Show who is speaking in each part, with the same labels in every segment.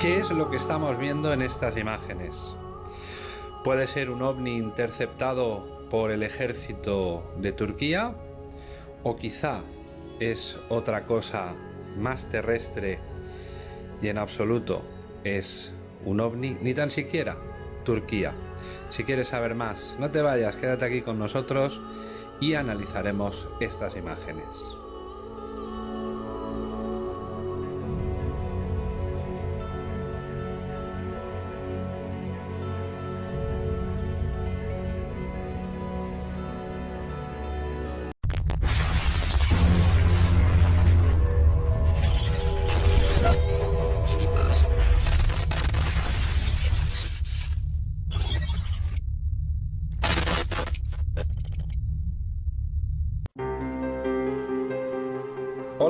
Speaker 1: ¿Qué es lo que estamos viendo en estas imágenes? Puede ser un ovni interceptado por el ejército de Turquía o quizá es otra cosa más terrestre y en absoluto es un ovni, ni tan siquiera Turquía. Si quieres saber más, no te vayas, quédate aquí con nosotros y analizaremos estas imágenes.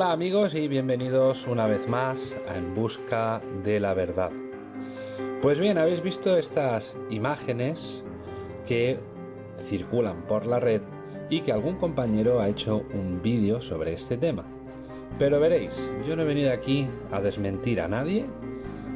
Speaker 1: Hola amigos y bienvenidos una vez más a En Busca de la Verdad. Pues bien, habéis visto estas imágenes que circulan por la red y que algún compañero ha hecho un vídeo sobre este tema. Pero veréis, yo no he venido aquí a desmentir a nadie,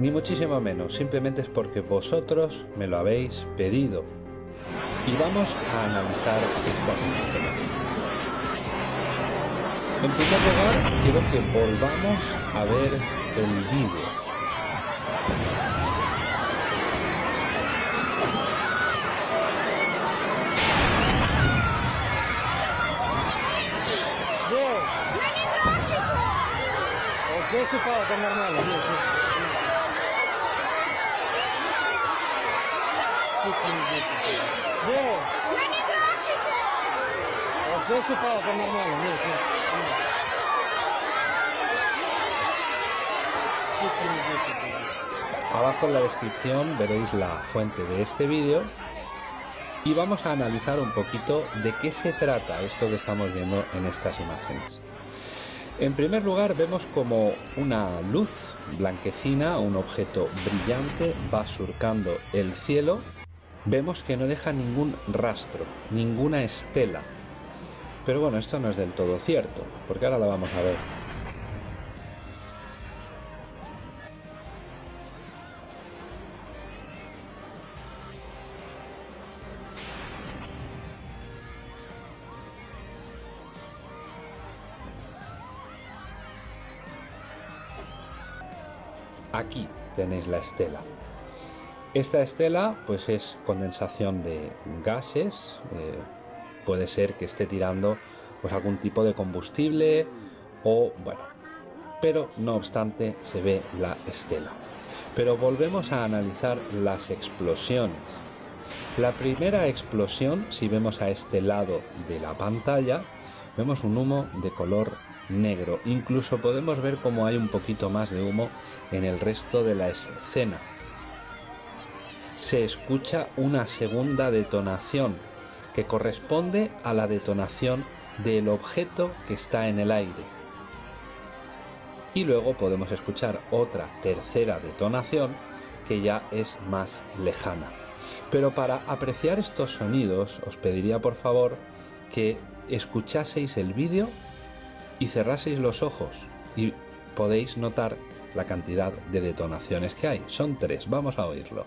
Speaker 1: ni muchísimo menos, simplemente es porque vosotros me lo habéis pedido. Y vamos a analizar estas imágenes. En primer lugar, quiero que volvamos a ver el vídeo.
Speaker 2: Здесь упало, там нормально. Нет, нет. Сука, нет. Вот здесь упало, там нормально. Нет, нет.
Speaker 1: Abajo en la descripción veréis la fuente de este vídeo y vamos a analizar un poquito de qué se trata esto que estamos viendo en estas imágenes. En primer lugar vemos como una luz blanquecina, un objeto brillante, va surcando el cielo. Vemos que no deja ningún rastro, ninguna estela. pero bueno, esto no es del todo cierto, porque ahora lo vamos a ver. Aquí tenéis la estela. Esta estela pues es condensación de gases, eh, puede ser que esté tirando pues algún tipo de combustible o bueno, pero no obstante se ve la estela. Pero volvemos a analizar las explosiones. La primera explosión, si vemos a este lado de la pantalla, vemos un humo de color negro. Incluso podemos ver cómo hay un poquito más de humo en el resto de la escena. Se escucha una segunda detonación que corresponde a la detonación del objeto que está en el aire. Y luego podemos escuchar otra tercera detonación que ya es más lejana. Pero para apreciar estos sonidos os pediría por favor que escuchaseis el vídeo y cerraseis los ojos y podéis notar la cantidad de detonaciones que hay. Son tres, vamos a oírlo.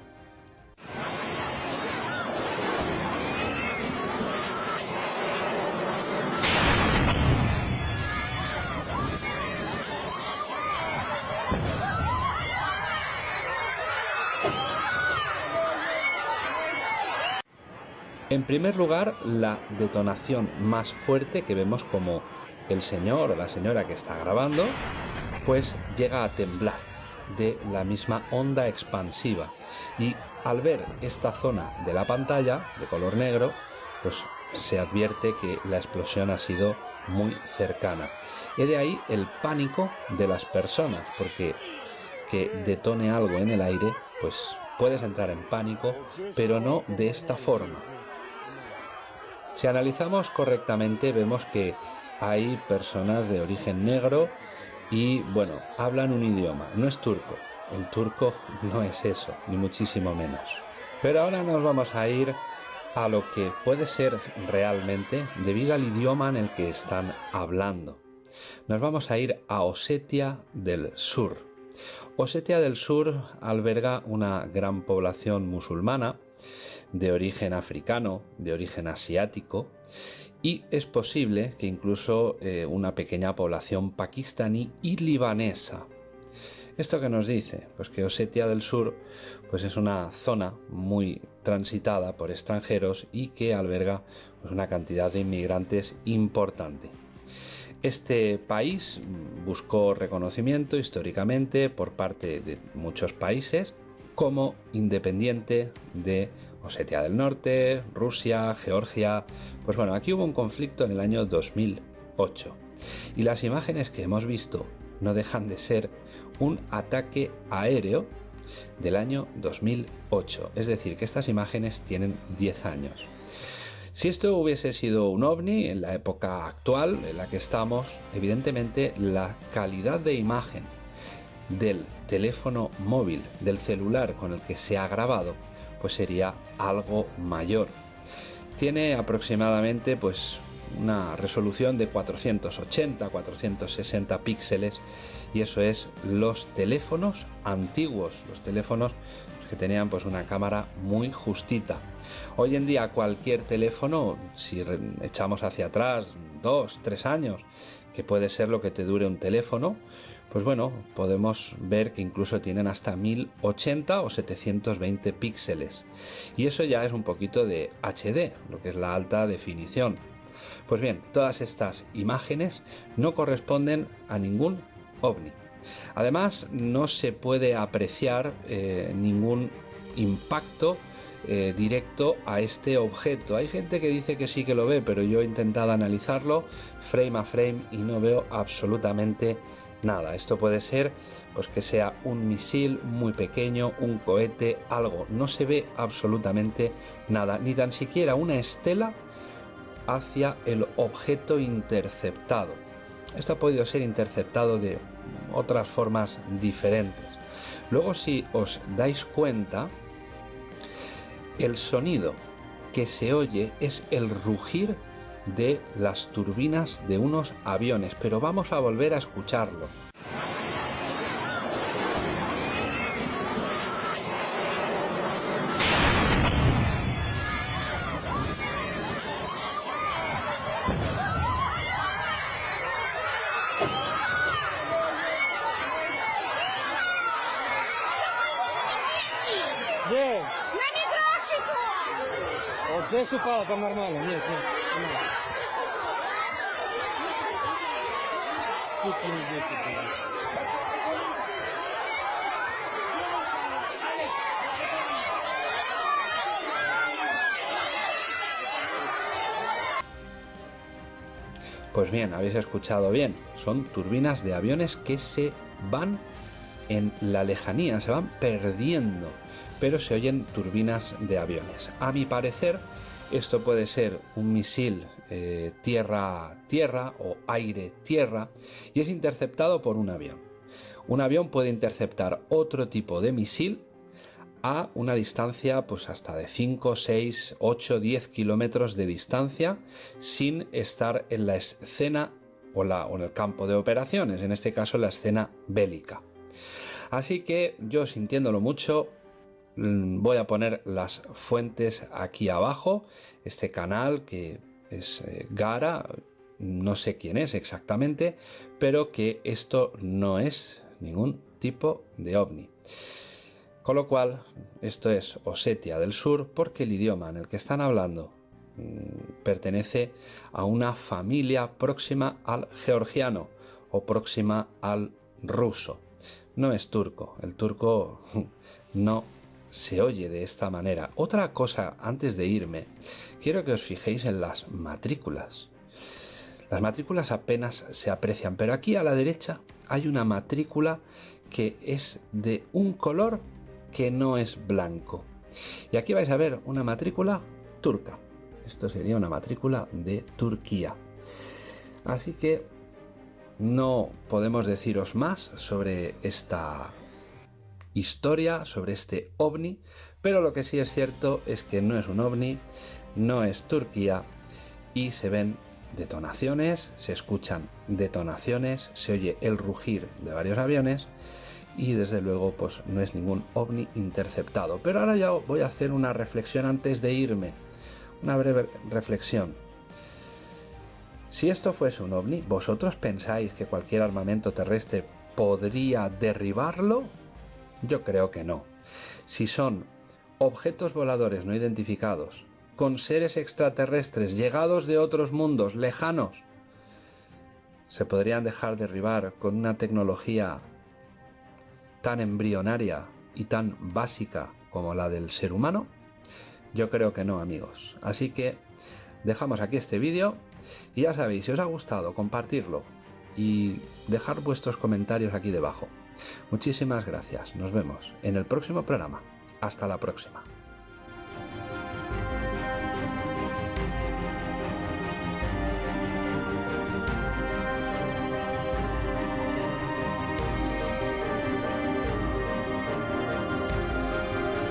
Speaker 1: En primer lugar, la detonación más fuerte que vemos como el señor o la señora que está grabando, pues llega a temblar de la misma onda expansiva. Y al ver esta zona de la pantalla de color negro, pues se advierte que la explosión ha sido muy cercana. Y de ahí el pánico de las personas, porque que detone algo en el aire, pues puedes entrar en pánico, pero no de esta forma. Si analizamos correctamente, vemos que hay personas de origen negro y bueno, hablan un idioma, no es turco. El turco no es eso, ni muchísimo menos. Pero ahora nos vamos a ir a lo que puede ser realmente debido al idioma en el que están hablando. Nos vamos a ir a Osetia del Sur. Osetia del Sur alberga una gran población musulmana de origen africano, de origen asiático, y es posible que incluso eh, una pequeña población pakistaní y libanesa. ¿Esto qué nos dice? Pues que Osetia del Sur pues es una zona muy transitada por extranjeros y que alberga pues, una cantidad de inmigrantes importante. Este país buscó reconocimiento históricamente por parte de muchos países como independiente de Osetia del Norte, Rusia, Georgia. Pues bueno, aquí hubo un conflicto en el año 2008 y las imágenes que hemos visto no dejan de ser un ataque aéreo del año 2008. Es decir, que estas imágenes tienen 10 años. Si esto hubiese sido un ovni en la época actual en la que estamos, evidentemente la calidad de imagen del teléfono móvil, del celular con el que se ha grabado, pues sería algo mayor. Tiene aproximadamente pues una resolución de 480-460 píxeles y eso es los teléfonos antiguos, los teléfonos que tenían pues una cámara muy justita. Hoy en día cualquier teléfono, si echamos hacia atrás dos, tres años, que puede ser lo que te dure un teléfono, pues bueno, podemos ver que incluso tienen hasta 1080 o 720 píxeles. Y eso ya es un poquito de HD, lo que es la alta definición. Pues bien, todas estas imágenes no corresponden a ningún ovni. Además, no se puede apreciar eh, ningún impacto eh, directo a este objeto. Hay gente que dice que sí que lo ve, pero yo he intentado analizarlo frame a frame y no veo absolutamente nada. Esto puede ser pues que sea un misil muy pequeño, un cohete, algo. No se ve absolutamente nada, ni tan siquiera una estela hacia el objeto interceptado. Esto ha podido ser interceptado de otras formas diferentes. Luego si os dais cuenta, el sonido que se oye es el rugir de las turbinas de unos aviones, pero vamos a volver a escucharlo.
Speaker 2: Где?
Speaker 3: На микросику!
Speaker 2: Вот здесь упало, там нормально. Нет, нет. нормально.
Speaker 1: Pues bien, habéis escuchado bien, son turbinas de aviones que se van en la lejanía, se van perdiendo, pero se oyen turbinas de aviones. A mi parecer, esto puede ser un misil eh, tierra-tierra o aire-tierra y es interceptado por un avión. Un avión puede interceptar otro tipo de misil a una distancia pues hasta de 5, 6, 8, 10 kilómetros de distancia sin estar en la escena o, la, o en el campo de operaciones, en este caso la escena bélica. Así que yo sintiéndolo mucho mm, voy a poner las fuentes aquí abajo, este canal que es eh, Gara, no sé quién es exactamente, pero que esto no es ningún tipo de ovni. Con lo cual, esto es Osetia del Sur porque el idioma en el que están hablando mm, pertenece a una familia próxima al georgiano o próxima al ruso. No es turco, el turco no se oye de esta manera. Otra cosa, antes de irme, quiero que os fijéis en las matrículas. Las matrículas apenas se aprecian, pero aquí a la derecha hay una matrícula que es de un color que no es blanco. Y aquí vais a ver una matrícula turca. Esto sería una matrícula de Turquía. Así que no podemos deciros más sobre esta historia, sobre este ovni, pero lo que sí es cierto es que no es un ovni, no es Turquía y se ven detonaciones, se escuchan detonaciones, se oye el rugir de varios aviones y desde luego pues no es ningún ovni interceptado. Pero ahora ya voy a hacer una reflexión antes de irme, una breve reflexión. Si esto fuese un ovni, ¿vosotros pensáis que cualquier armamento terrestre podría derribarlo? Yo creo que no. Si son objetos voladores no identificados, con seres extraterrestres llegados de otros mundos lejanos, se podrían dejar derribar con una tecnología tan embrionaria y tan básica como la del ser humano? Yo creo que no, amigos. Así que dejamos aquí este vídeo y ya sabéis, si os ha gustado, compartirlo y dejar vuestros comentarios aquí debajo. Muchísimas gracias. Nos vemos en el próximo programa. Hasta la próxima.